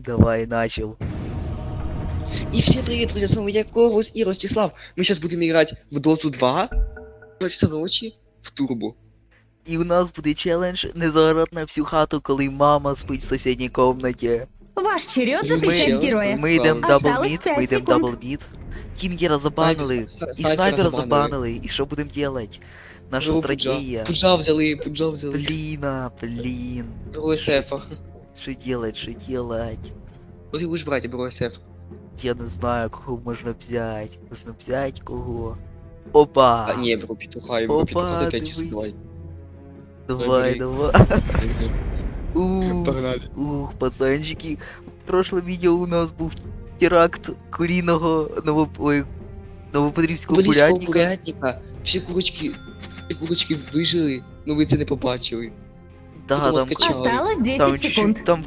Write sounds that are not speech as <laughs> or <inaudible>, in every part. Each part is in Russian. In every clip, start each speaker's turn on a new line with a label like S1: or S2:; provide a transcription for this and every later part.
S1: Давай, начал.
S2: И всем привет, друзья, с вами я, Корвус и Ростислав. Мы сейчас будем играть в Доту 2, во все ночи, в Турбо.
S1: І у нас буде челендж не загорати на всю хату, коли мама спить в сусідній комнаті.
S3: Ваш черед
S2: Мы-
S3: запрещать
S2: мы-
S3: героя.
S1: Ми йдемо дабл
S3: Осталось
S1: мід,
S3: п'ять
S1: ми йдемо
S3: секунд.
S1: дабл мід. Кінгера забанили,
S2: Снайпер- сна-
S1: і
S2: снайпера
S1: снайпера
S2: забанили.
S1: забанили. І що будемо делать? Наша
S2: Пуджа.
S1: стратегія.
S2: Пуджа взяли, пуджа взяли.
S1: Бліна, блін.
S2: Беру СФ.
S1: Що делать, що делать?
S2: Ну ты будешь брать, я беру СФ.
S1: Я не знаю, кого можна взяти. Можна взяти кого. Опа!
S2: А, не, я беру петуха, я беру
S1: Опа,
S2: петуха, ты 5 часов,
S1: дивись.
S2: давай.
S1: Давай,
S2: бери. <laughs>
S1: давай. Ух,
S2: Погнали.
S1: ух, пацанчики. В прошлом відео у нас був теракт куріного ново... Ой, новопетрівського
S2: Курицького
S1: курятника.
S2: курятника. Всі курочки, всі курочки вижили, ну ви це не побачили.
S1: Да, там.
S3: Осталось 10
S1: там
S3: секунд.
S1: чуть-чуть, там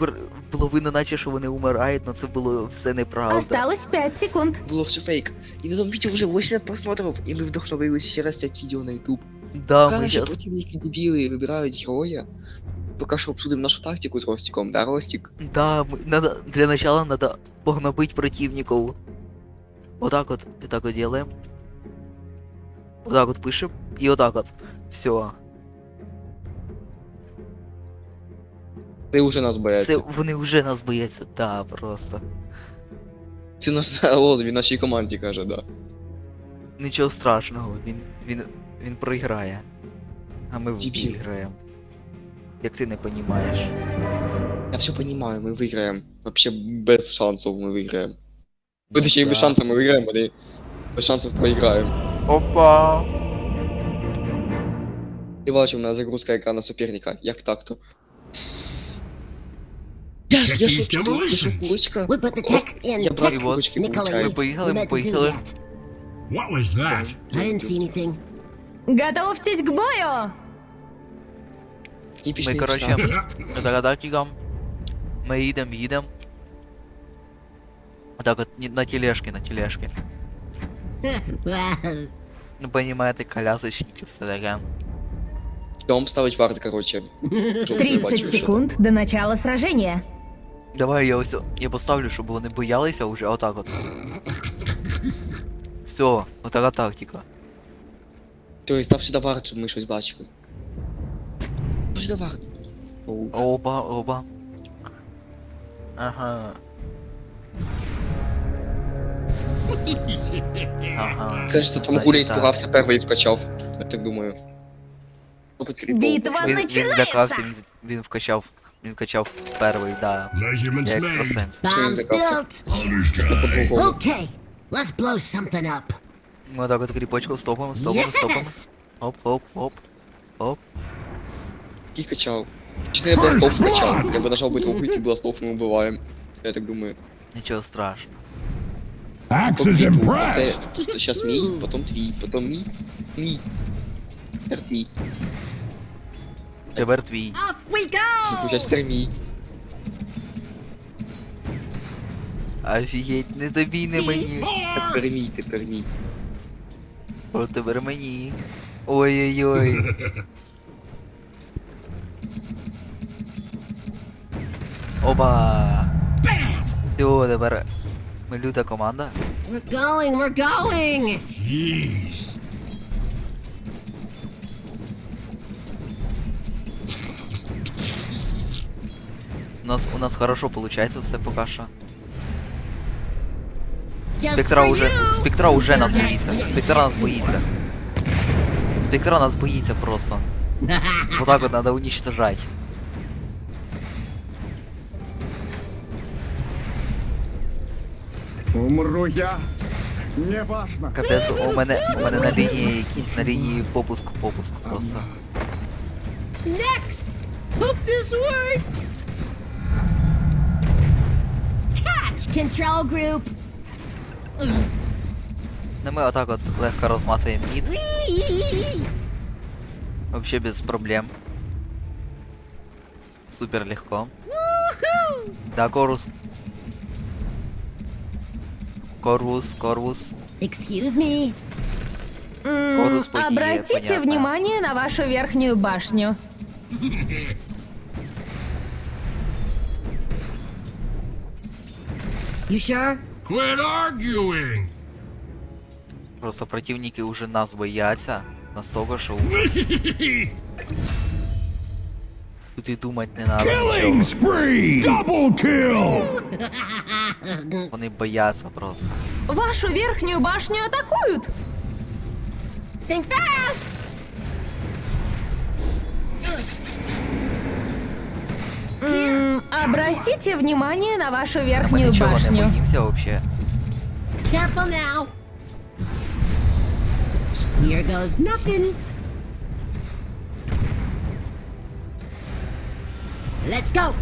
S1: видно, наче, що вони умирають, але це було все неправда.
S3: Осталось 5 секунд.
S2: Було все фейк. І на тому відео вже 80 просмотрів, і ми вдохновилися ще раз снять відео на YouTube.
S1: Да,
S2: Пока
S1: ми щас...
S2: противники дебіли вибирають героя. Поки що обсудимо нашу тактику з Ростиком, да, Ростик?
S1: Да, мы, надо, для начала надо погнобить противников. Вот так вот, и так вот делаем. Вот так вот пишем, и вот так вот. Все.
S2: Ти вже нас
S1: Це вони вже нас бояться, да, просто.
S2: Це наш <laughs> народ, він нашій команді каже, да.
S1: Нічого страшного, він, він, він проіграє. А ми
S2: Дебіл.
S1: виграємо. Як ти не понімаєш.
S2: Я все понимаю, ми виграємо. Вообще без шансів ми виграємо.
S1: Ну,
S2: ще без
S1: да.
S2: шансів ми виграємо, але без шансів проіграємо.
S1: Опа!
S2: Ти бачив, у нас загрузка екрана суперника. Як так-то? Я, я
S4: Jackie's
S2: шо, я шо,
S4: Demolitions.
S2: курочка?
S5: We put the tech in
S2: Я брат
S5: tech.
S2: курочки,
S5: Nikolai,
S2: получается.
S5: we
S1: Поїхали,
S5: meant to do
S1: поїхали.
S5: that.
S4: What was that?
S5: I didn't see anything.
S3: Готовьтесь к бою!
S2: Типічний
S1: Ми, короче,
S2: штаб.
S1: Так, датчиком. <laughs> Ми їдемо, їдемо. Так от ні- на тележке, на тележке. Ну, понимаете, колясочники, все таке.
S2: Дом ставить варт, короче. <laughs> Щоб ти
S3: 30
S2: бачив, що
S3: секунд до начала сражения.
S1: Давай я ось я поставлю, щоб вони боялися уже, отак от. Все, отака тактика.
S2: там. Тобто став сюди варт, щоб ми щось бачили. Став сюди варт. Оу.
S1: Оба, оба. Ага. Ага.
S2: Кажется, там
S1: Так,
S2: Гуля
S1: так.
S2: іспугався перший і вкачав. Я так думаю. Хлопець кріпов.
S3: Битва
S1: Він, він
S3: начинается!
S1: лякався, він, він вкачав. Він вкачав перший, да.
S4: Measurements
S1: Я
S4: made.
S1: екстрасенс.
S5: Bombs
S2: the cops?
S5: built.
S4: Understood.
S2: По-другому.
S5: Okay, let's blow something up.
S1: Ми отак от кріпочку стопимо, стопимо, стопимо.
S5: Yes!
S1: Оп, оп, оп. Оп.
S2: Який качав? Чи не я бластов вкачав? Я би нажав би трохи, який бластов ми вбиваємо. Я так думаю.
S1: Нічого страшного.
S4: Axe
S2: По
S4: is
S2: квіту.
S4: impressed.
S2: Оце щас мій, потім твій, потім мій, мій. Тепер твій.
S1: Тепер твій.
S5: We go!
S2: Ну, щас тепер.
S1: Офігеть, не тобі, не мені.
S2: Тепер мій, тепер мій.
S1: О, тепер мені. Ой-ой-ой. Оба. Все, тепер ми люта команда.
S5: We're going, we're going!
S4: Jeez.
S1: нас, у нас хорошо получается все пока що.
S5: Just
S1: Спектра
S5: for
S1: уже,
S5: you!
S1: спектра уже нас боїться. Спектра нас боїться. Спектра нас боїться просто. Вот так вот надо уничтожать.
S6: Умру я. Неважно.
S1: Капець, у мене, у мене на лінії якісь на лінії попуск, попуск просто.
S5: Next! Hope this works! control group!
S1: Ну ми отак от легко розматуємо мід,
S5: Whee!
S1: вообще без проблем. Супер легко.
S5: Woohoo!
S1: Да, Корус. Корвус, Корвус.
S5: Excuse me.
S3: М,
S1: Корус події,
S3: Обратите
S1: понятно.
S3: внимание на вашу верхнюю башню. <laughs>
S5: You sure?
S4: Quit arguing!
S1: Просто противники уже нас бояться. Настолько, що тут і думати не надо
S4: Killing spree! Double kill!
S1: Вони бояться просто.
S3: Вашу верхнюю башню атакуют!
S5: Think fast!
S3: М, обратите внимание на вашу
S1: Ми
S3: верхнюю
S1: нічого не
S3: башню.
S1: боїмося вообще.
S5: Careful now. Here goes nothing. Let's go.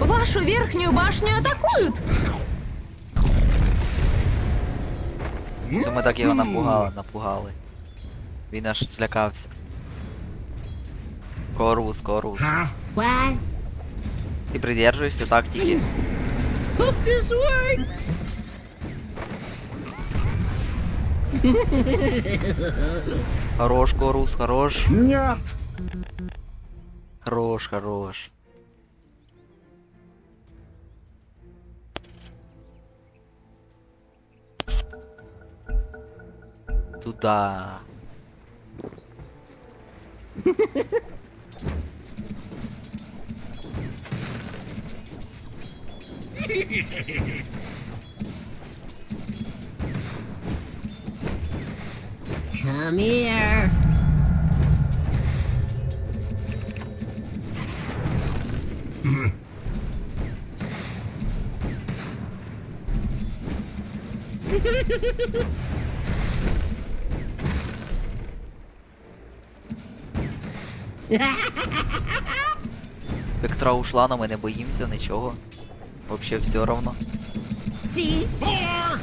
S3: Вашу верхнюю башню атакуют!
S1: Це ми так його напугали, напугали. Він аж злякався. Корвус, корвус.
S5: What?
S1: Ти придержуєшся тактики.
S5: Hope this works.
S1: Хорош, корвус, хорош.
S6: Нет!
S1: Хорош, хорош. Туда. <laughs>
S5: Come here.
S1: Спектра ушла, но ми не боїмося нічого. Вообще все равно.
S5: See?
S4: Four!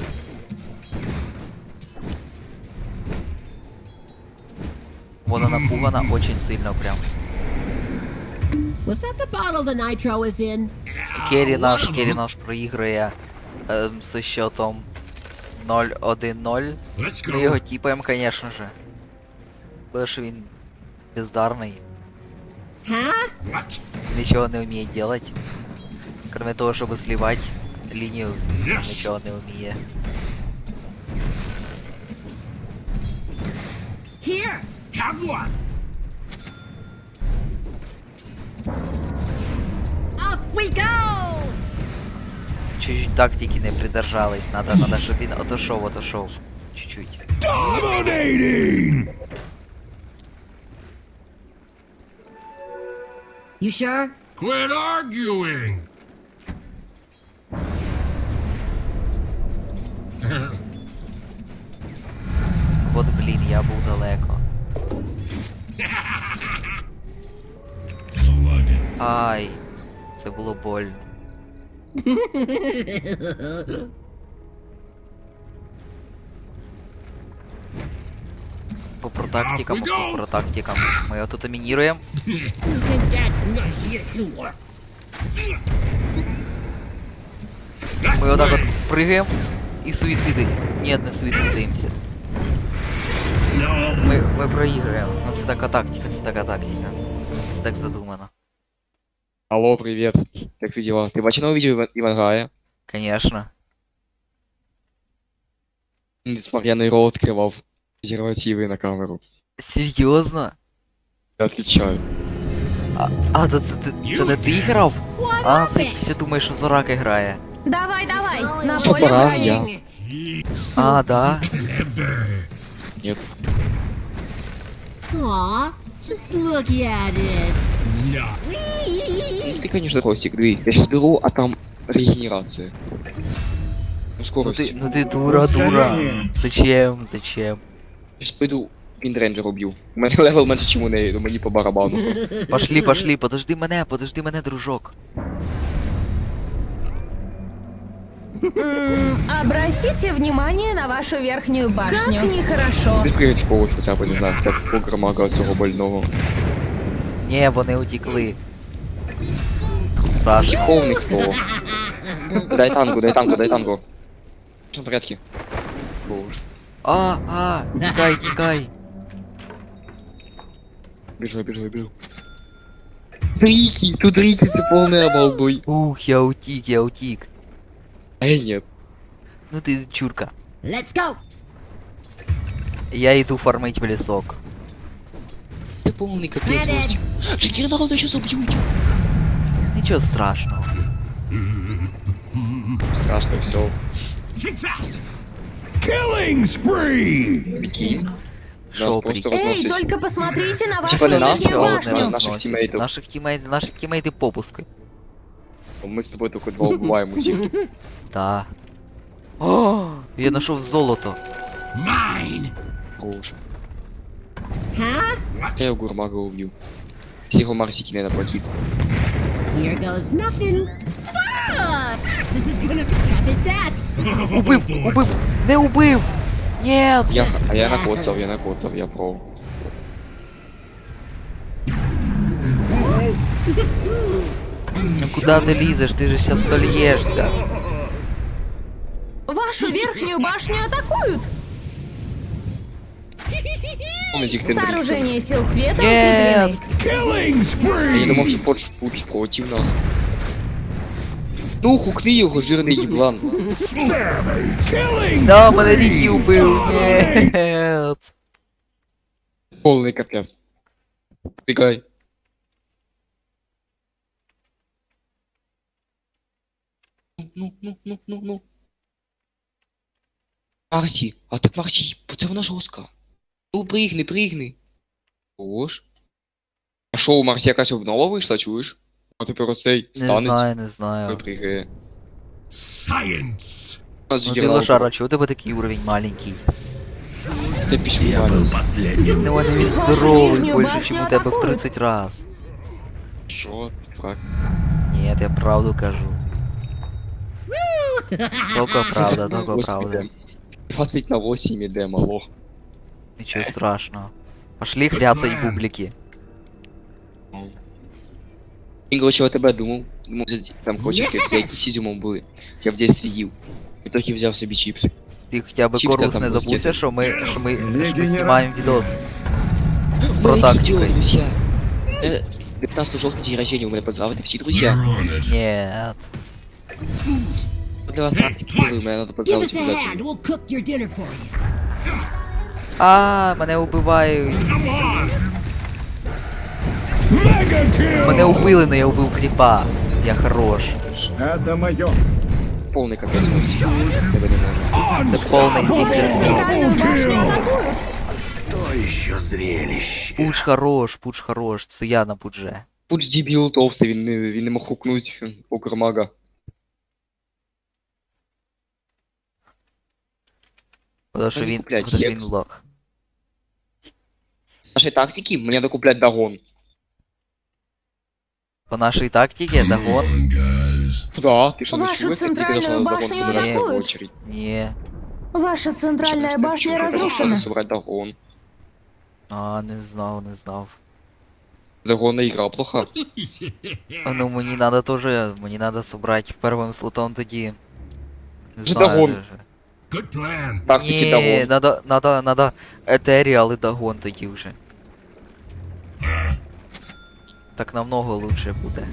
S1: Вона напугана <laughs> очень сильно прям.
S5: Was that the bottle the nitro was in?
S1: Керрі наш, Керрі наш проігрує ем, зі счетом 0-1-0.
S4: Let's
S1: Ми його
S4: go!
S1: тіпаємо, конечно же. Бо що він бездарний,
S5: Huh?
S4: What?
S1: нічого не вміє делать. Кроме того, щоб сливати лінію,
S4: Yes!
S1: нічого не вміє.
S5: Here.
S4: Have one!
S5: Off we go.
S1: Чуть-чуть тактики не придержались, надо, надо, щоб він отошов, отошов. Чуть-чуть.
S4: Dominating!
S5: You sure?
S4: Quit arguing!
S1: це було больно. По протактикам,
S4: Off we go!
S1: по протактикам. Ми його тут мініруємо. Ми отак от пригаємо і суїциди. Ні, не суїцидуємося.
S4: No!
S1: Ми, ми проіграємо. Ну це така тактика, це така тактика. Це так задумано.
S2: Алло, привет. Как ты дела? Ты новое видео Иван- Ивангая?
S1: Конечно.
S2: Несмотря рот открывал презервативы на камеру.
S1: Серйозно?
S2: Я отвечаю.
S1: А, а це, це, це, не ти грав? А, я думаю, що Зорака грає.
S3: Давай, давай, на поле
S2: я.
S1: А, да?
S2: Нет.
S5: Aw, just look at it
S4: No!
S5: Whee!
S2: Ты, конечно, Ростик, смотри, я сейчас беру, а там регенерация. Ну,
S1: Ну
S2: скорость.
S1: ти, ну ти дура, дура. Зачем, зачем?
S2: Сейчас пойду Піндренджер уб'ю. У мене левел менше, чим у неї, то мені по барабану.
S1: Пошли, пошли, подожди мене, подожди мене, дружок.
S3: М, Обратите внимание на вашу верхнюю башню. Как нехорошо.
S2: Ти пригать в когось хоча б, не знаю, хоча б фограмага цього больного.
S1: Ні, вони утекли. Страшно.
S2: Психовник хто? Дай танку, дай танку, дай танку. Все в порядке. Боже.
S1: А, а, тікай, тікай.
S2: Біжу, я біжу, я біжу. Рики, тут Рики, це повний обалдуй.
S1: Ух, я утік, я утік.
S2: А я нет.
S1: Ну ти чурка.
S5: Let's go.
S1: Я йду фармить в лісок.
S2: Це повний капець
S5: Медик.
S2: гості. Шкіра народу щас уб'ють.
S1: Нічого страшного.
S2: Страшно все.
S4: Think fast.
S6: Killing spree!
S2: Прикинь.
S1: Шо,
S2: Нас просто
S1: прикинь?
S3: Эй,
S2: розносять.
S3: только посмотрите на вашу
S2: Типа не нас,
S3: нижнюю
S2: а вот
S3: башню.
S2: на- наших тімейтів.
S1: Наших тімейтів, наших тімейтів попуски.
S2: Ми з тобою тільки два вбиваємо усіх.
S1: Та. О, я знайшов золото.
S4: Mine.
S2: Хороше.
S5: Huh?
S2: Я його гурмага уб'ю. Всі його марсики не наплатить.
S5: Here goes nothing. Ah, this is gonna be tough as that. <laughs>
S1: Убив, убив, не убив! Нет!
S2: Я, а я накоцав, я накоцав, я про.
S1: Ну куда ты лізеш? Ти же сейчас сольєшся.
S3: Вашу верхнюю башню атакуют.
S2: Помните, як ти дрифтив?
S3: Сооружение сил света
S1: Нет.
S3: укреплены.
S6: Killing
S2: А я думав,
S6: spree!
S2: що Подж Пудж проти нас. Ну, хукни його, жирний їблан.
S6: Killing
S1: Да, мене Рікі убив. Нет.
S2: Повний капець. Бігай. Ну, ну, ну, ну, ну. Марсі, а так Марсі, це вона жорстка. Ну, пригни, пригни. Ож. А що, у Марсі якась обнова вийшла, чуєш? А тепер оцей
S1: Не
S2: станець.
S1: знаю, не знаю.
S2: Випригає.
S4: Science.
S2: У нас
S1: Ну ти
S2: генерал-
S1: лошара, чого у тебе такий уровень маленький?
S2: Це пішов
S4: Я был
S2: Марс.
S4: последним.
S1: Ну вони він
S3: Вашу
S1: здоровий
S3: нижнюю
S1: більше,
S3: башню
S1: ніж у тебе в
S3: атакують.
S1: 30 раз.
S2: Що? Фрак.
S1: Ні, я правду кажу. Тільки <laughs> правда, тільки
S2: Восемь
S1: правда.
S2: ідем. 20 на 8 іде, мало.
S1: Нічого страшного. Пошли хряцать бублики.
S2: Він, короче, о тебе думав. Думав, взяти- там, короче,
S5: Yes!
S2: кепці з ізюмом були. Я в дитинстві їв. І трохи взяв собі чіпси.
S1: Ти хоча б
S2: Чіпка
S1: Корус
S2: там
S1: не
S2: близькі.
S1: забувся, що ми, що ми, що ми
S6: Регенерація.
S1: знімаємо відос. З
S2: Моє
S1: протактикою.
S2: відео, друзі. Е, 15 жовтня день рождения, у мене поздравити всі друзі.
S4: You're on it.
S1: Нет.
S2: Для вас тактики сили, мене треба
S1: А, мене убивають.
S4: Come on.
S6: Mega kill!
S1: Мене убили, но я убив кріпа. Я хорош.
S6: Это мое.
S2: Повний капець гості. Тебе не можу.
S1: Це повний зіхтер.
S3: Центральную башню атакуют.
S1: Пуч хорош, пуч хорош. Це я на пудже.
S2: Пуч дебіл товстий, він не, він не мог хукнуть окремага.
S1: Потому що
S2: Вони
S1: він,
S2: куплять
S1: потому що він
S2: хекс.
S1: лох.
S2: Наші тактики, мені треба купляти дагон.
S1: По нашій тактиці, это гон.
S4: Come on, guys.
S2: Да, ти що не
S3: Вашу
S2: чуєш, як тільки
S3: центральну
S2: зайшла на дагон,
S3: башню
S2: собирати в
S3: атакують.
S2: очередь.
S1: Ні.
S3: Ваша центральная башня разрушена.
S2: Собрать дагон.
S1: А, не знав, не знав.
S2: Дагонна ігра плоха.
S1: А, Ну мені надо тоже, мені надо собрати первим слотом тоді. Не
S2: Це
S1: знаю
S2: Дагон.
S1: даже.
S4: Good plan.
S2: Тактики
S1: Ні,
S2: дагон.
S1: надо, надо, надо Етеріал і Дагон тоді вже. Так намного лучше буде.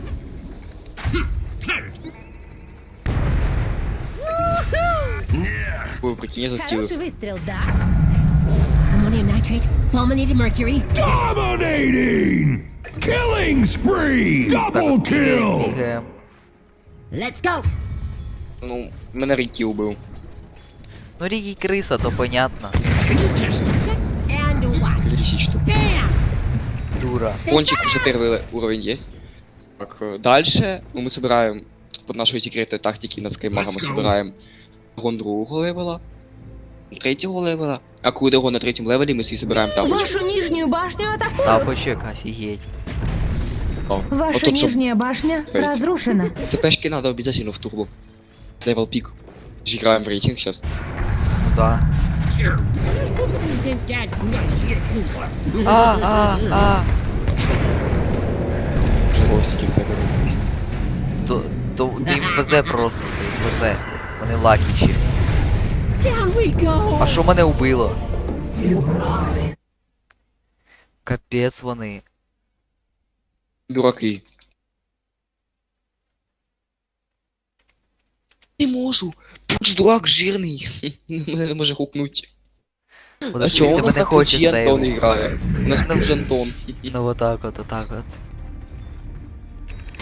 S2: Ви прикинь, я застілив.
S5: Хороший выстрел, да? Ammonium nitrate, fulminated mercury.
S6: Dominating! Killing spree!
S1: Так,
S6: Double
S1: от бігаємо,
S6: kill!
S1: бігаємо.
S5: Let's go.
S2: Ну, мене Рікі убив.
S1: Ну Рігі криса, то понятно.
S4: Can you test it?
S5: Set and watch.
S2: Лисичка.
S5: Bam!
S1: Дура.
S2: Пончик уже первый уровень есть. Так, э, дальше ну, мы собираем под нашей секретной тактики на скаймага мы
S4: Let's go.
S2: собираем гон другого левела, третьего левела, а кудего на третьем левеле мы свій собираем тапочки.
S3: Вашу нижнюю башню атакуют.
S1: Тапочек, офігеть.
S2: О,
S3: Ваша
S2: вот тут, чтоб
S3: нижняя башня
S2: Пойти.
S3: разрушена.
S2: ТПшки надо обязательно в турбо. Левел пик. Играем в рейтинг сейчас.
S1: Да. А, а, а.
S2: Тебе.
S1: То, то ти їм везе просто, ти їм везе. Вони
S5: go.
S1: А що мене убило? Капець вони.
S2: Дураки. не можу. Пучдрак жирний. <laughs> Мене може гукнути. У
S1: нас а
S2: чого у нас
S1: не хоче.
S2: Антон грає? У нас прям вже Антон.
S1: Ну отак от, отак от.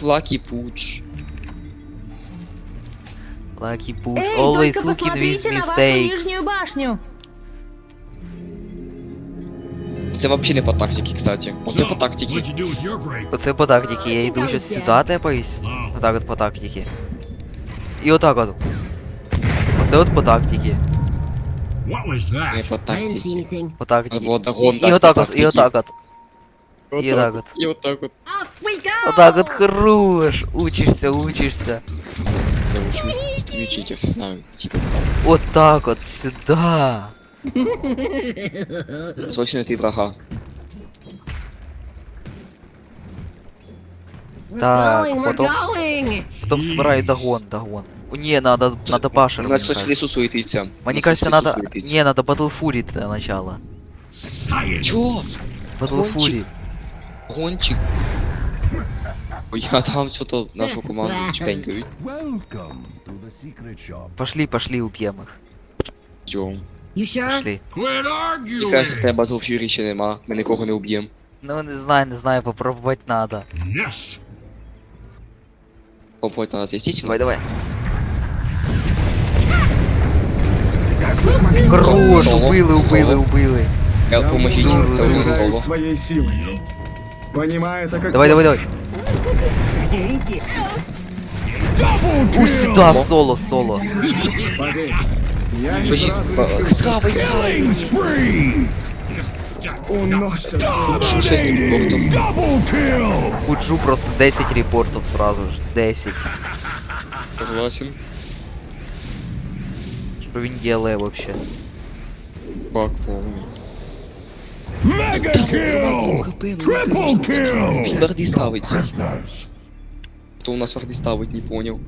S2: Лакі пуч.
S1: Лакі пуч.
S3: Эй,
S1: Always looking with
S2: Це взагалі не по тактиці, кстати. Оце по тактиці.
S1: Оце по тактиці. Я йду щось сюди тепаюсь. Отак от по тактиці. І отак от. Оце от по тактике.
S4: what was
S2: Не
S4: that?
S2: по
S5: I didn't
S2: тактиці.
S5: see anything.
S1: По тактике.
S2: Вот,
S1: І,
S2: гон,
S1: і
S2: так,
S1: отак
S2: по
S1: от, і
S2: тактиці.
S1: отак от. І отак от.
S2: І отак от.
S5: Off we go!
S1: Отак от хорош. Учишся, учишся.
S2: Я учусь. Не учите, все знаю. Типа там.
S1: Отак от, сюди.
S2: Срочно ты врага.
S1: Так,
S5: going, we're
S1: потом-
S5: going!
S1: Потім збираю догон, догон. О, ні, надо, надо башер,
S2: У
S1: мені
S2: нас хтось в
S1: кажется.
S2: лісу суетиться. У
S1: Мені
S2: нас
S1: кажется,
S2: хтось в лісу
S1: надо...
S2: суетиться.
S1: Ні, надо Battle Fury для начала.
S4: Science.
S2: Чого?
S1: Battle
S2: Гончик.
S1: Fury.
S2: Гончик. Ой, я там что-то нашу команду чпенькають.
S6: Welcome to the secret shop.
S1: Пошли, пошли, уб'ємо їх.
S2: Йом.
S5: You sure?
S1: Пошли.
S4: Quit
S2: Мені кажется, в
S4: arguing.
S2: тебе Battle Fury ще нема. Ми нікого не уб'єм.
S1: Ну, не знаю, не знаю, попробувати надо.
S4: Yes.
S2: Попробуй на нас естественно.
S1: Давай, давай. Хорош,
S2: Соло,
S1: убили, убили,
S2: соло.
S1: убили.
S2: Я поможіть,
S1: буду
S2: це один
S1: розбирати
S2: соло.
S6: своей силой. Понимая это как...
S1: Давай, давай, давай. У сюда, соло, соло.
S2: Схавай, схавай.
S6: Killing spree! Уносят.
S2: Шу 6 репортов.
S6: Double kill!
S1: Худжу просто 10 репортов сразу же. 10.
S2: Согласен.
S1: Что він делає вообще?
S2: Бак повний.
S6: Mega kill! Triple kill!
S2: Він варди ставить.
S6: Prisoners.
S2: Хто у нас варди ставить, не понял.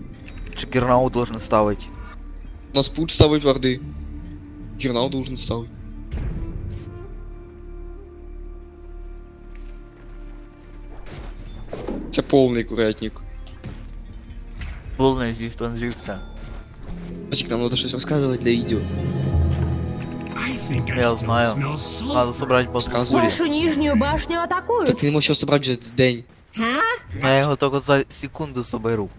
S1: Чигернау должен ставить.
S2: У нас пуч ставить варди. Гернал должен ставить. Це повний курятник.
S1: Полная зифтон зифта.
S2: Значит, нам надо щось розказувати для
S4: I
S1: Я знаю. Надо собрать батл.
S2: Сказывай.
S3: Вашу нижнюю башню
S2: Та
S3: атакуют.
S2: ти не можеш його собрати вже день.
S1: Я його только за секунду соберу.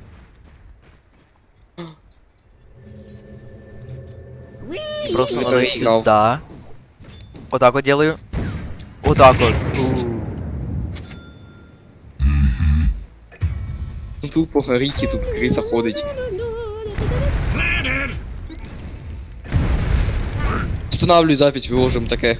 S1: Просто надо сюда. Вот так вот делаю. Вот так вот.
S2: Ну тупо горіки, тут криця ходить. Встановлюй запись, виложимо таке.